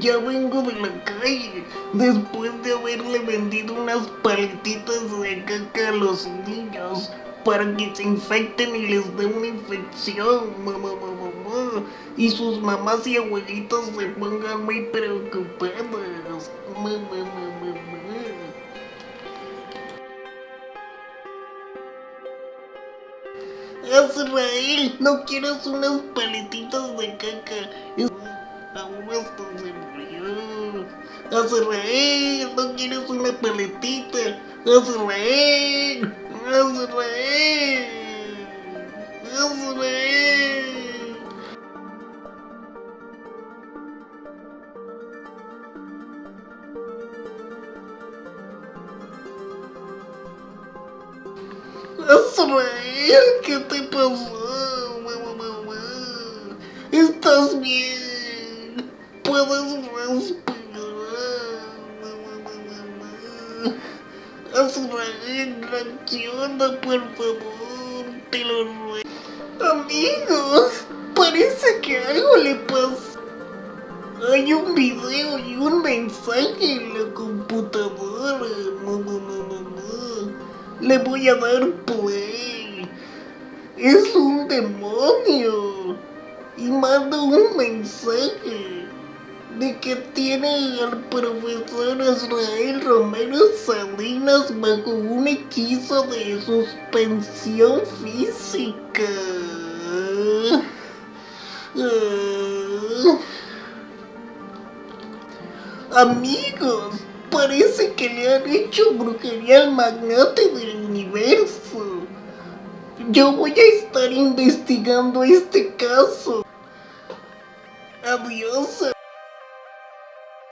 Ya vengo de la calle, después de haberle vendido unas paletitas de caca a los niños para que se infecten y les dé una infección, mamá, mamá. Y sus mamás y abuelitos se pongan muy mamá. Azrael, no quieras unas paletitas de caca. Aún hasta se murió. Azrael, no quieres una paletita. Azrael, Azrael, Azrael. Azrael, ¿qué te pasó? Mamá, ¿Puedes respirar? Azrael, reacciona, por favor, te lo ruego. Amigos, parece que algo le pasó. Hay un video y un mensaje en la computadora. Mamá, mamá, mamá. Le voy a dar play. Es un demonio. Y manda un mensaje de que tiene al profesor Israel Romero Salinas bajo un hechizo de suspensión física. Ah. Amigos, parece que le han hecho brujería al magnate del universo. Yo voy a estar investigando este caso. Adiós.